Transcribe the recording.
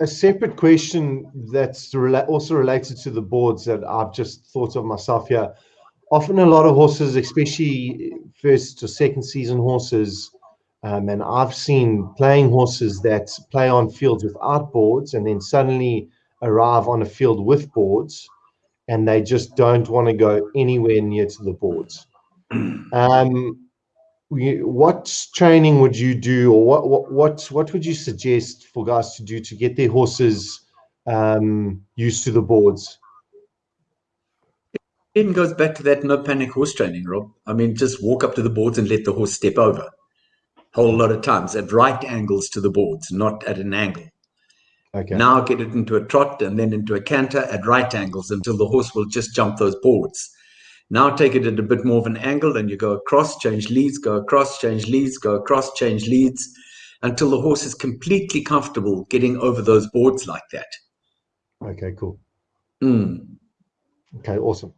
a separate question that's rela- also related to the boards that I've just thought of myself here. Often, a lot of horses, especially first or second season horses, um, and I've seen playing horses that play on fields without boards and then suddenly arrive on a field with boards and they just don't want to go anywhere near to the boards. Um, what training would you do, or what what what what would you suggest for guys to do to get their horses um, used to the boards? It goes back to that no panic horse training, Rob. I mean, just walk up to the boards and let the horse step over. A whole lot of times at right angles to the boards, not at an angle. Okay. Now get it into a trot and then into a canter at right angles until the horse will just jump those boards. Now take it at a bit more of an angle and you go across, change leads, go across, change leads, go across, change leads until the horse is completely comfortable getting over those boards like that. Okay, cool. Mm. Okay, awesome.